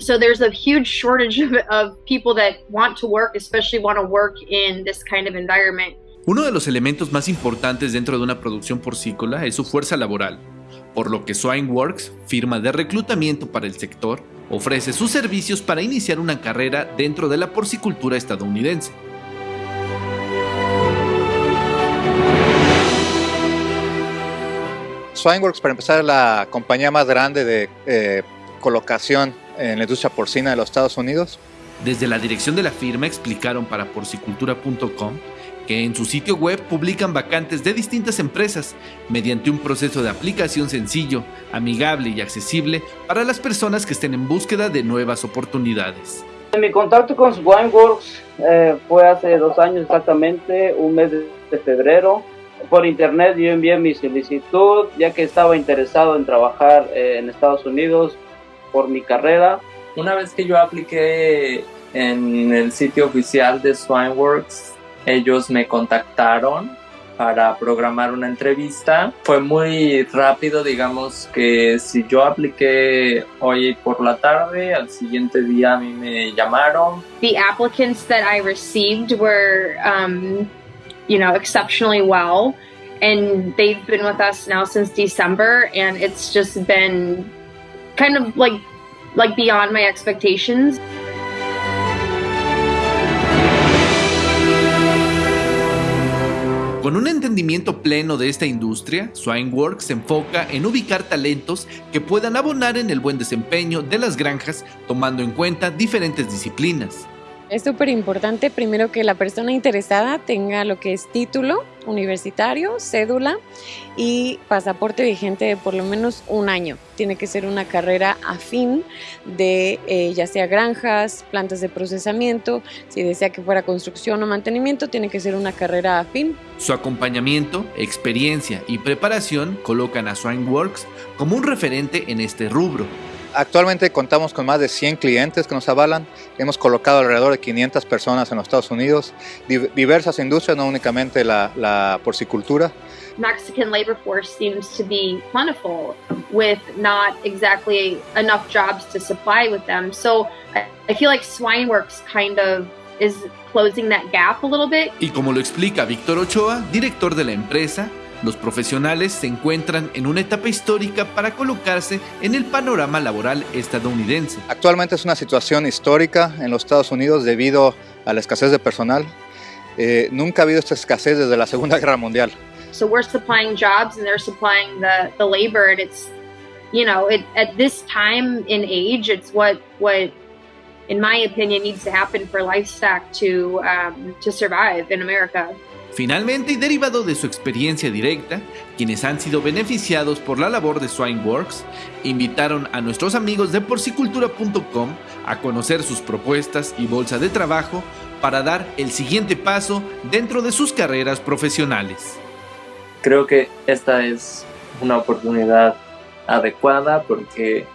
So there's a huge shortage of, people that want to work, especially want to work in this kind of environment. Uno de los elementos más importantes dentro de una producción porcícola es su fuerza laboral, por lo que Swineworks, firma de reclutamiento para el sector, ofrece sus servicios para iniciar una carrera dentro de la porcicultura estadounidense. Swineworks, para empezar, es la compañía más grande de eh, colocación en la industria porcina de los Estados Unidos. Desde la dirección de la firma explicaron para porcicultura.com que en su sitio web publican vacantes de distintas empresas mediante un proceso de aplicación sencillo, amigable y accesible para las personas que estén en búsqueda de nuevas oportunidades. Mi contacto con Swineworks eh, fue hace dos años exactamente, un mes de febrero. Por internet yo envié mi solicitud ya que estaba interesado en trabajar eh, en Estados Unidos por mi carrera. Una vez que yo apliqué en el sitio oficial de Swineworks, ellos me contactaron para programar una entrevista. Fue muy rápido, digamos que si yo apliqué hoy por la tarde, al siguiente día a mí me llamaron. The applicants that I received were, um, you know, exceptionally well. And they've been with us now since December, and it's just been kind of like like beyond my expectations. Con un entendimiento pleno de esta industria, Swineworks se enfoca en ubicar talentos que puedan abonar en el buen desempeño de las granjas tomando en cuenta diferentes disciplinas. Es súper importante primero que la persona interesada tenga lo que es título universitario, cédula y pasaporte vigente de por lo menos un año. Tiene que ser una carrera afín de eh, ya sea granjas, plantas de procesamiento, si desea que fuera construcción o mantenimiento, tiene que ser una carrera afín. Su acompañamiento, experiencia y preparación colocan a Swineworks como un referente en este rubro. Actualmente contamos con más de 100 clientes que nos avalan. Hemos colocado alrededor de 500 personas en los Estados Unidos, diversas industrias, no únicamente la, la porcicultura. Mexican labor force seems to be plentiful with not exactly enough jobs to supply with them. So I feel like Swineworks kind of is closing that gap a little bit. Y como lo explica Víctor Ochoa, director de la empresa, los profesionales se encuentran en una etapa histórica para colocarse en el panorama laboral estadounidense. Actualmente es una situación histórica en los Estados Unidos debido a la escasez de personal. Eh, nunca ha habido esta escasez desde la Segunda Guerra Mundial. So we're supplying jobs and they're supplying the, the labor and it's, you know, it, at this time in age, it's what, what in my opinion, needs to happen for livestock to, um, to survive in America. Finalmente, y derivado de su experiencia directa, quienes han sido beneficiados por la labor de Swineworks invitaron a nuestros amigos de porcicultura.com a conocer sus propuestas y bolsa de trabajo para dar el siguiente paso dentro de sus carreras profesionales. Creo que esta es una oportunidad adecuada porque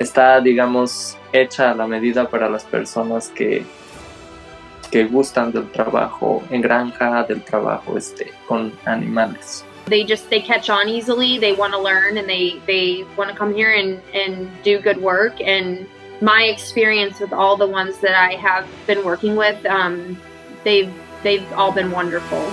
está, digamos, hecha a la medida para las personas que que gustan del trabajo en granja, del trabajo este, con animales. They just they catch on easily. They want to learn and they they want to come here and and do good work. And my experience with all the ones that I have been working with, um, they've they've all been wonderful.